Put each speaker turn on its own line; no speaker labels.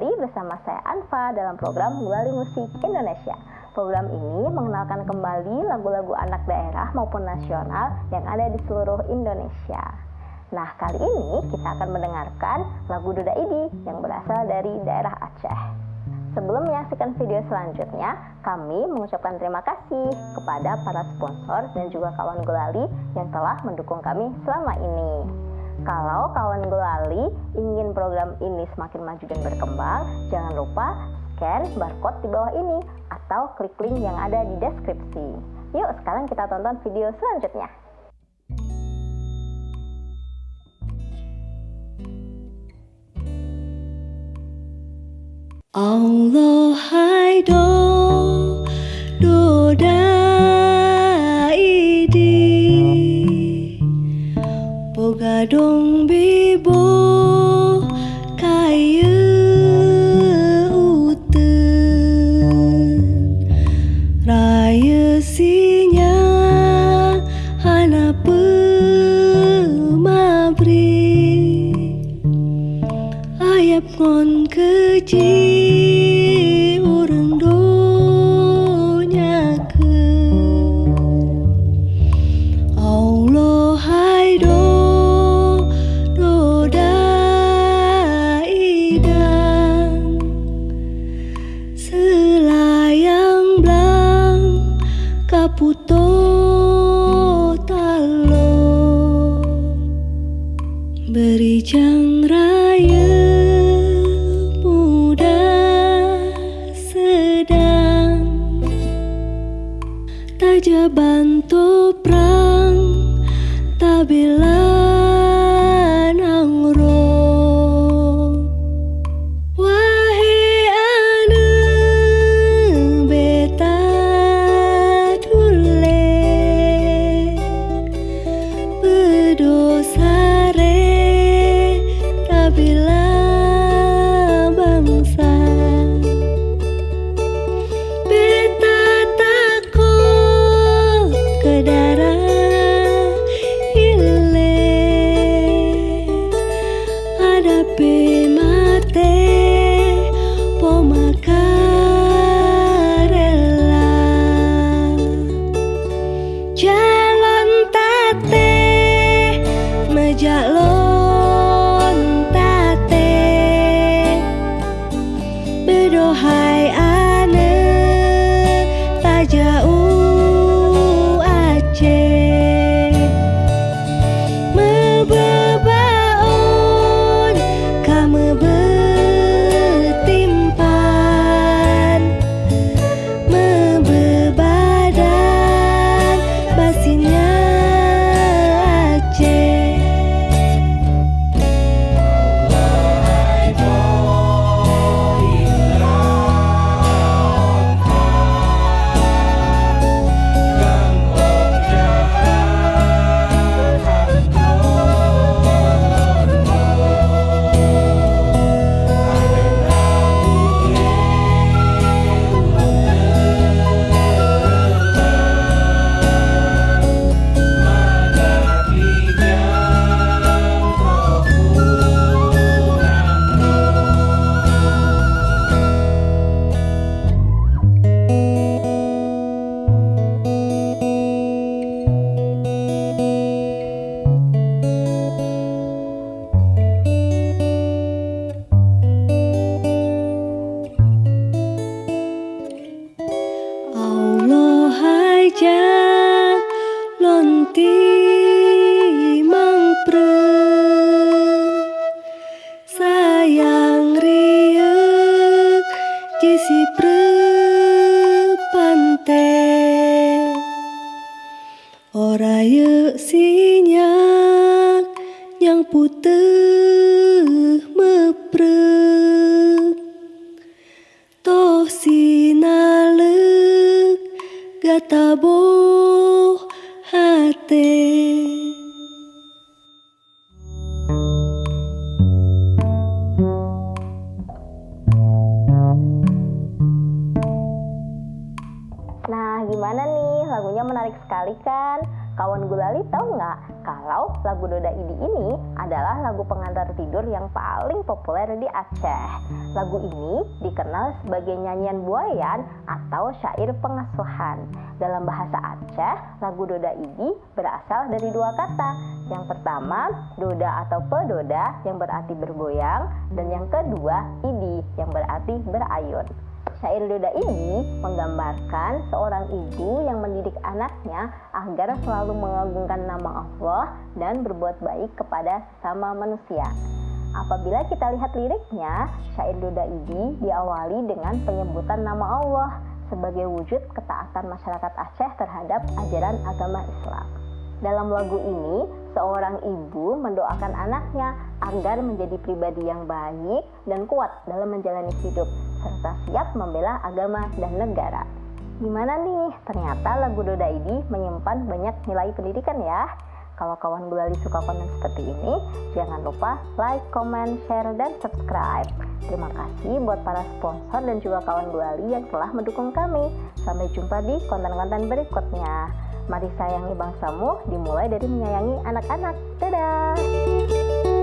kembali bersama saya Anfa dalam program Gulali Musik Indonesia. Program ini mengenalkan kembali lagu-lagu anak daerah maupun nasional yang ada di seluruh Indonesia. Nah, kali ini kita akan mendengarkan lagu Duda Idi yang berasal dari daerah Aceh. Sebelum menyaksikan video selanjutnya, kami mengucapkan terima kasih kepada para sponsor dan juga kawan Gulali yang telah mendukung kami selama ini. Kalau kawan Gulali ingin program ini semakin maju dan berkembang, jangan lupa scan barcode di bawah ini atau klik link yang ada di deskripsi. Yuk sekarang kita tonton video selanjutnya.
Allah do gadong bibo kayu uten raya sinya hana pemabri ayap ngon kecil Berijang raya muda sedang. Tajaban toprang
Jesse prepante ora yuk si sekali kan? Kawan gulali tahu nggak kalau lagu Doda Idi ini adalah lagu pengantar tidur yang paling populer di Aceh. Lagu ini dikenal sebagai nyanyian buayan atau syair pengasuhan. Dalam bahasa Aceh, lagu Doda Idi berasal dari dua kata. Yang pertama, Doda atau pedoda yang berarti bergoyang dan yang kedua, Idi yang berarti berayun. Syair Doda ini menggambarkan seorang ibu yang mendidik anaknya agar selalu mengagungkan nama Allah dan berbuat baik kepada sesama manusia. Apabila kita lihat liriknya, syair Doda ini diawali dengan penyebutan nama Allah sebagai wujud ketaatan masyarakat Aceh terhadap ajaran agama Islam. Dalam lagu ini, seorang ibu mendoakan anaknya agar menjadi pribadi yang baik dan kuat dalam menjalani hidup serta siap membela agama dan negara. Gimana nih? Ternyata lagu Doda ini menyimpan banyak nilai pendidikan ya. Kalau kawan gulali suka konten seperti ini, jangan lupa like, comment, share, dan subscribe. Terima kasih buat para sponsor dan juga kawan gulali yang telah mendukung kami. Sampai jumpa di konten-konten berikutnya. Mari sayangi bangsamu dimulai dari menyayangi anak-anak. Dadah!